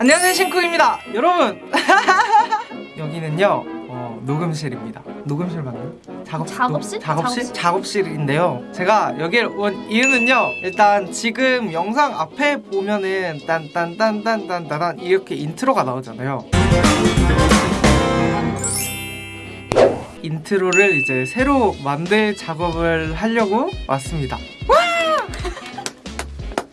안녕하세요 신쿡입니다 여러분 여기는요 어, 녹음실입니다 녹음실 맞나요? 작업, 작업실? 녹- 작업실? 작업실. 작업실 인데요 제가 여기를 온 이유는요 일단 지금 영상 앞에 보면은 딴딴딴딴딴딴 이렇게 인트로가 나오잖아요 인트로를 이제 새로 만들 작업을 하려고 왔습니다 와!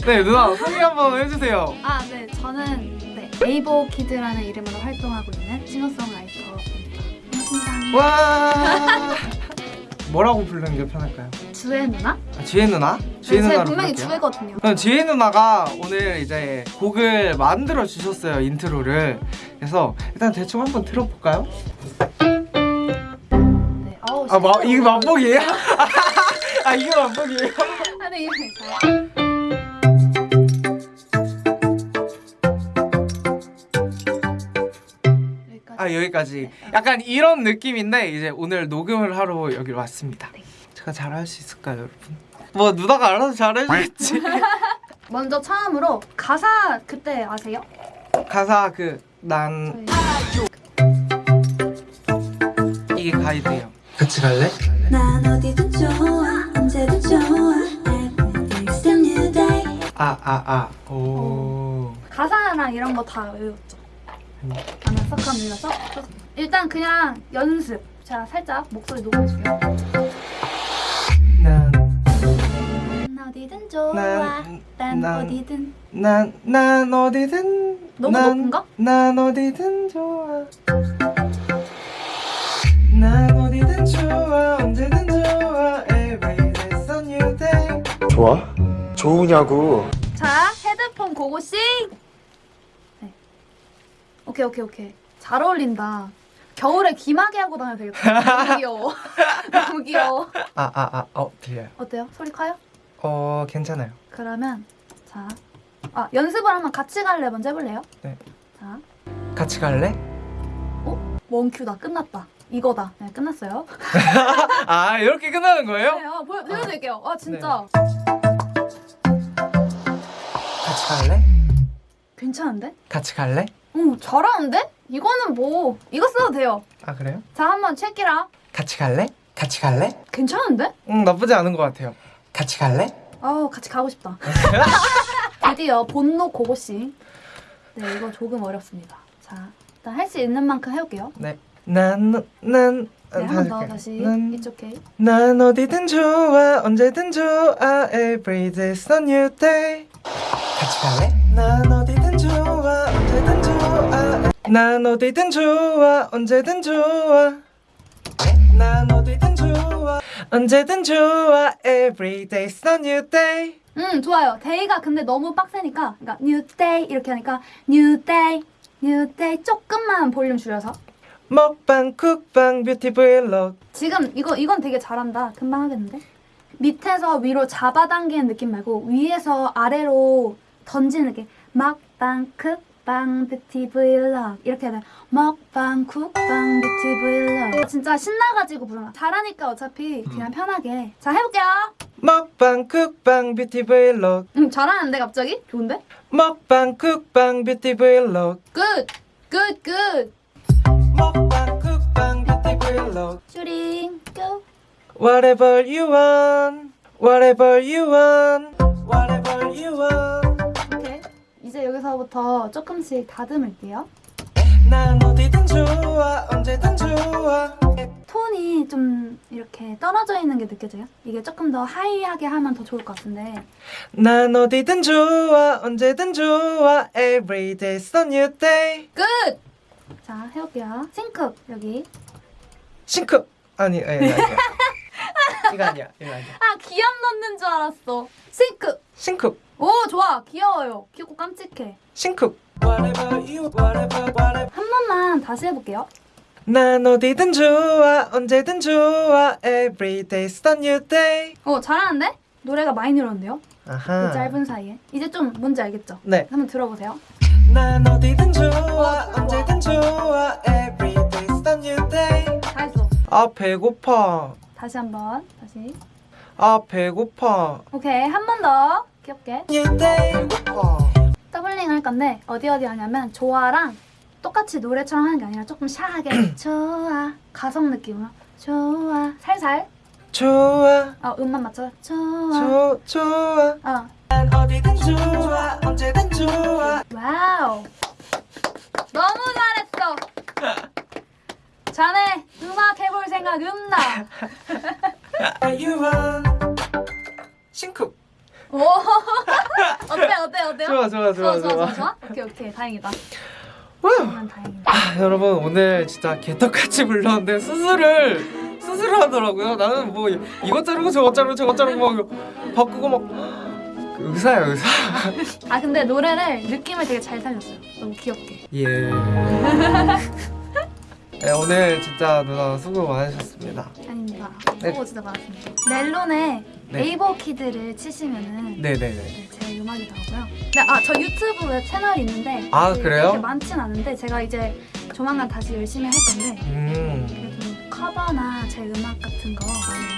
네 누나 소개 한번 해주세요 아, 네. 저는 네, 에이보 키드라는 이름으로 활동하고 있는 싱어송라이터입니다. 반갑습니다. 와 뭐라고 부르는 게 편할까요? 주혜 누나? 아, 지혜 누나? 지혜 네, 누나로 분명히. 주혜거든요. 그럼 지혜 누나가 오늘 이제 곡을 만들어 주셨어요 인트로를 그래서 일단 대충 한번 들어볼까요? 네. 어우, 아 마, 이게 만복이에요? 아 이게 만복이에요? 아, 네, 이거 아 여기까지 약간 이런 느낌인데 이제 오늘 녹음을 하러 여기 왔습니다 네. 제가 잘할 수 있을까요 여러분? 뭐 누나가 알아서 잘해주겠지 먼저 처음으로 가사 그때 아세요? 가사 그난 저희 이게 가이드예요 같이 갈래? 난 어디든 좋아 언제든 좋아 day 아아 아 오 가사랑 이런 거 다 외웠죠. 썩합니다. 썩. 썩. 일단 그냥 연습. 자, 살짝 목소리. 난난 어디든 좋아. 난- 난, 난- 어디든. 난, 난 어디든 너무 난, 높은가? 난 어디든 좋아 난 어디든 좋아 언제든 좋아 Every day's a new day 좋아? 좋으냐고 자, 헤드폰 고고싱. 네. 오케이, 오케이, 오케이. 잘 어울린다. 겨울에 귀마개 하고 다녀도 되겠다. 너무 귀여워. 너무 귀여워. 아 아 아 어 들려요 어때요? 소리 커요? 어 괜찮아요 그러면 자, 아 연습을 한번 같이 갈래 먼저 해볼래요? 네. 자, 같이 갈래? 원큐다 끝났다. 이거다. 네, 끝났어요. 아 이렇게 끝나는 거예요? 네, 어, 보여, 보여 드릴게요. 아 진짜 같이 갈래? 괜찮은데? 같이 갈래? 응, 잘하는데? 이거는 뭐 이거 써도 돼요. 아 그래요? 자, 한번 체키라. 같이 갈래? 같이 갈래? 괜찮은데? 응 나쁘지 않은 것 같아요 같이 갈래? 아우 같이 가고 싶다. 드디어 본노 고고씨. 네, 이거 조금 어렵습니다. 자, 일단 할 수 있는 만큼 해볼게요. 네난난 네, 한번 더 다시 난, It's okay. 난 어디든 좋아 언제든 좋아 Every day's a new day 같이 갈래? 난 난 어디든 좋아 언제든 좋아. 난 어디든 좋아 언제든 좋아. Every day's a new day. 음 좋아요. day가 근데 너무 빡세니까 그러니까 new day 이렇게 하니까 new day, new day 조금만 볼륨 줄여서. 먹방 쿡방 뷰티 브이로그 지금 이거 이건 되게 잘한다. 금방 하겠는데? 밑에서 위로 잡아당기는 느낌 말고 위에서 아래로 던지는 느낌 먹방 쿡 방 뷰티 브이로그 이렇게 돼. 먹방 쿡방 뷰티 브이로그 진짜 신나가지고 부르나 잘하니까 어차피 그냥 편하게 자 해볼게요. 먹방 쿡방 뷰티 브이로그 음 잘하는데 갑자기 좋은데? 먹방 쿡방 뷰티 브이로그 Good! Good! Good! 먹방 쿡방 뷰티 브이로그 슈링 go! Whatever you want, whatever you want, whatever you want. 여기서부터 조금씩 다듬을게요. 톤이 좀 이렇게 떨어져 있는 게 느껴져요? 이게 조금 더 high하게 하면 더 좋을 것 같은데 난 어디든 좋아, 언제든 좋아. Every day's a new day. Good! 자 해볼게요 신쿡 여기 신쿡. 아니, 아니, 아니. 아니. 이거 아니야, 이거 아니야. 아 기억 넣는 줄 알았어 신쿡 신쿡, 오 좋아 귀여워요 귀엽고 깜찍해 신쿡. 한 번만 다시 해볼게요 난 어디든 좋아, 언제든 좋아. Every day's a new day. 오 잘하는데? 노래가 많이 늘었는데요? 그 아하. 짧은 사이에 이제 좀 뭔지 알겠죠? 네. 한번 들어보세요 난 어디든 좋아, 언제든 좋아. Every day's a new day. 잘했어 아 배고파. 다시 한번 다시 아 배고파. 오케이 한 번더 귀엽게. 배고파. doubling 할까? 근데 어디 어디 하냐면 좋아랑 똑같이 노래처럼 하는 게 아니라 조금 샤하게. 좋아. 가성 느낌으로. 좋아. 살살. 좋아. 어 음만 맞춰. 좋아. 조, 좋아. 어. 난 어디든 좋아. 언제든 좋아. Wow. 너무 잘했어. 자네 음악 해볼 생각 없나 오. 어때 어때 어때요? 좋아 좋아 좋아 좋아 좋아 좋아. 오케이 오케이. 다행이다. 다행이다. 아, 여러분 오늘 진짜 개떡같이 불렀는데 수술을 수술을 하더라고요. 나는 뭐 이것 자르고 저것 자르고 저것 자르고 막 바꾸고 막 의사야 의사. 아 근데 노래를 느낌을 되게 잘 살렸어요. 너무 귀엽게. 예. 네, 오늘 진짜 누나 수고 많으셨습니다. 아닙니다. 네. 수고 진짜 많았습니다. 멜론에 네. 에이버 키드를 치시면은 네네네 네, 제 음악이 나오고요. 네, 아, 저 유튜브에 채널이 있는데 아, 그 래요? 그렇게 많진 않은데 제가 이제 조만간 다시 열심히 할 건데 음 그래도 커버나 제 음악 같은 거 많이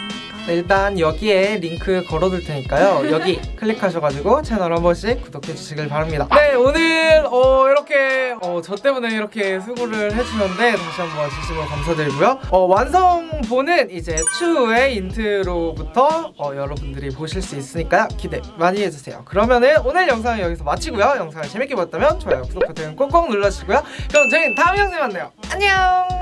일단 여기에 링크 걸어둘 테니까요. 여기 클릭하셔가지고 채널 한 번씩 구독해 주시길 바랍니다. 네 오늘 어, 이렇게 어, 저 때문에 이렇게 수고를 해주셨는데 다시 한번 진심으로 감사드리고요. 어, 완성본은 이제 추후의 인트로부터 어, 여러분들이 보실 수 있으니까요. 기대 많이 해주세요. 그러면은 오늘 영상은 여기서 마치고요. 영상을 재밌게 봤다면 좋아요 구독 버튼 꾹꾹 눌러주시고요. 그럼 저희는 다음 영상에 만나요. 안녕